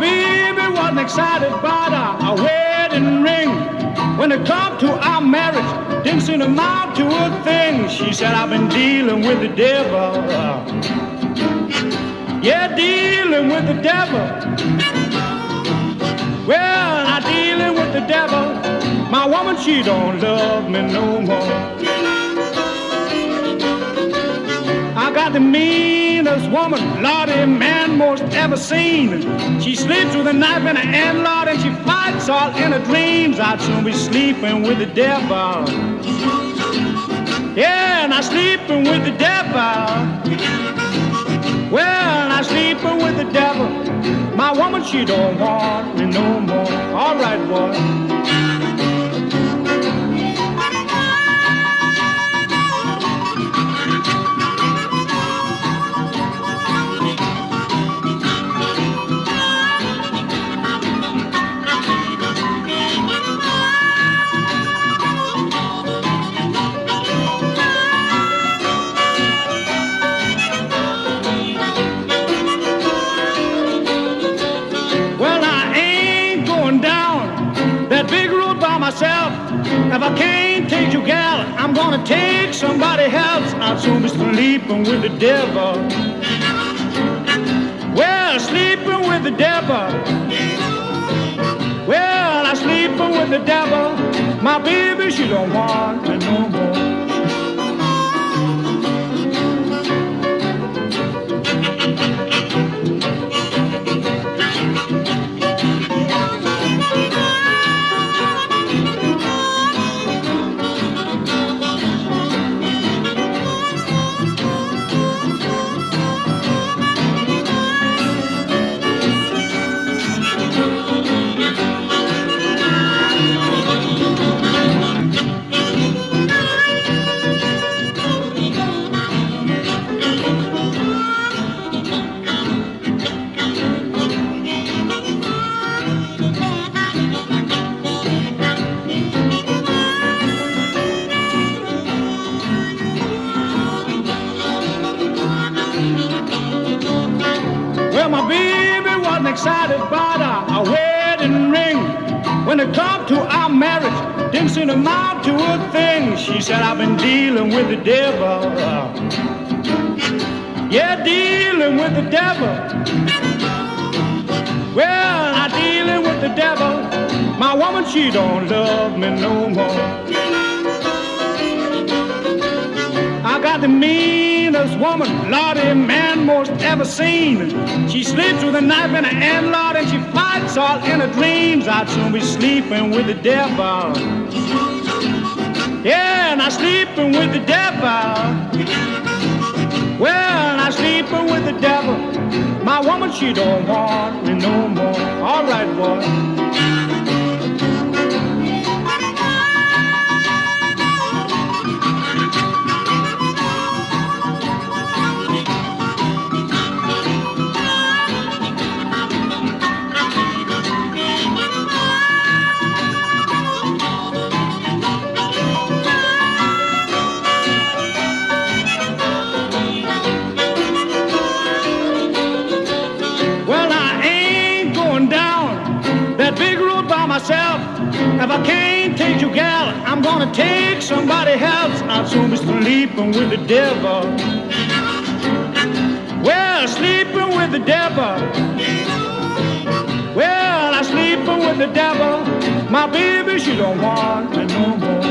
baby wasn't excited about a wedding ring. When it come to our marriage, didn't seem to amount to a thing. She said, I've been dealing with the devil. Yeah, dealing with the devil. Well, I'm dealing with the devil. My woman, she don't love me no more. Got the meanest woman, Lordy, man, most ever seen. She sleeps with a knife in her hand, Lord, and she fights all in her dreams. I'd soon be sleeping with the devil. Yeah, and I'm sleeping with the devil. Well, I'm sleeping with the devil. My woman, she don't want me no more. All right, boy. If I can't take you, gal, I'm gonna take somebody else. I'll soon be sleeping with the devil. Well, sleeping with the devil. Well, I'm sleeping with the devil. My baby, she don't want me no more. When it come to our marriage, didn't seem to amount to a thing. She said, I've been dealing with the devil. Yeah, dealing with the devil. Well, I'm dealing with the devil. My woman, she don't love me no more. I got the meanest woman, Lordy, man, most ever seen. She sleeps with a knife in her hand, all in her dreams. I'd soon be sleeping with the devil. Yeah, and I'm sleeping with the devil. Well, I'm sleeping with the devil. My woman, she don't want me no more. All right, boy. If I can't take you, gal, I'm gonna take somebody else. I'll soon be sleeping with the devil. Well, sleeping with the devil. Well, I'm sleeping with the devil. My baby, she don't want me no more.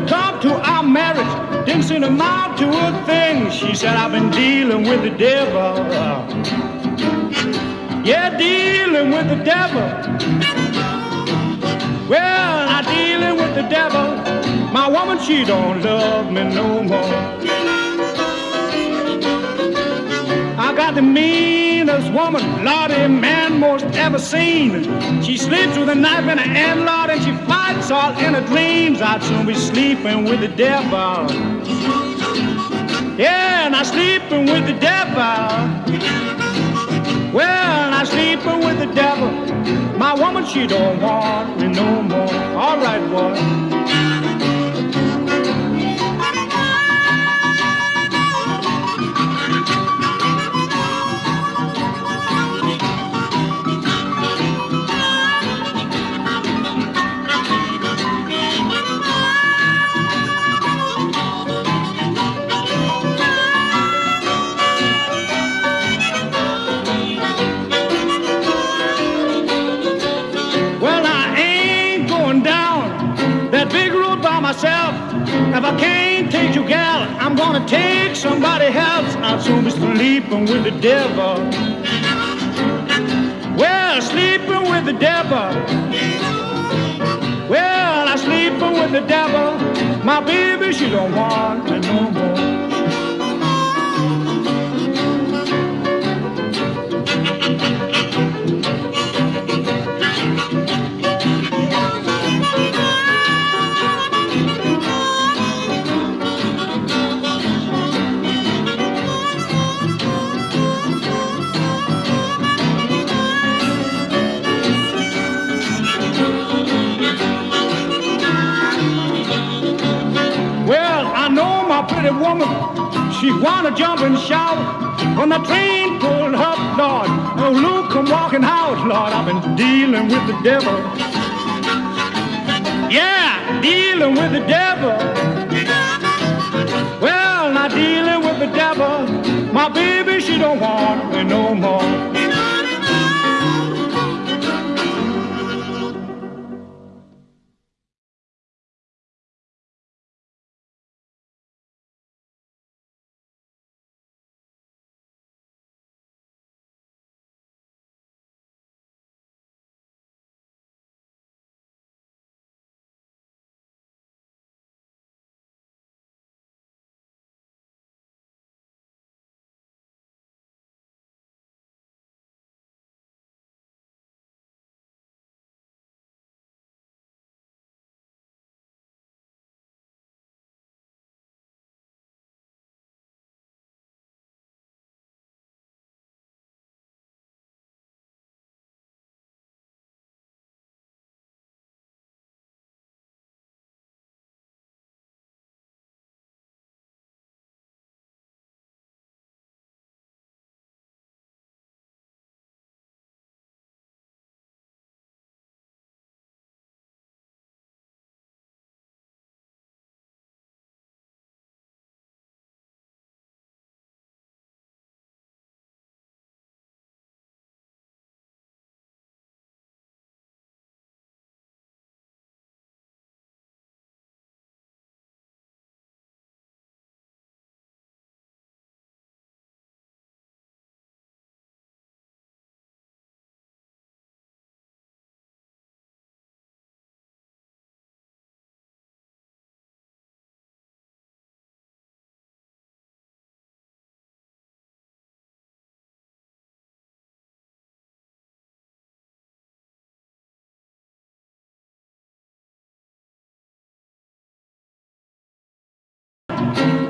When come to our marriage, didn't seem to amount to a thing. She said, I've been dealing with the devil. Yeah, dealing with the devil. Well, I'm dealing with the devil. My woman, she don't love me no more. I got the meanest woman, Lordy, man most ever seen. She sleeps with a knife in her hand, Lord, and she fights all in her dreams. I'd soon be sleeping with the devil. Yeah, and I'm sleeping with the devil. Well, I'm sleeping with the devil. My woman, she don't want me no more. All right, boy. Gonna take somebody else. I'll soon sleeping with the devil. Well, sleeping with the devil. Well, I'm sleeping with the devil. My baby, she don't want me no more. Pretty woman, she wanna jump and shout. When the train pulled up, Lord, oh Luke come walking out, Lord, I've been dealing with the devil. Yeah, dealing with the devil. Well, not dealing with the devil. My baby, she don't want me no more.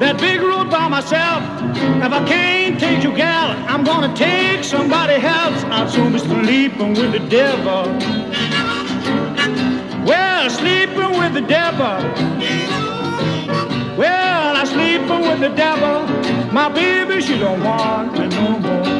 That big road by myself. If I can't take you, gal, I'm gonna take somebody else. I'll soon be sleeping with the devil. Well, sleeping with the devil. Well, I'm sleeping with the devil. My baby, she don't want me no more.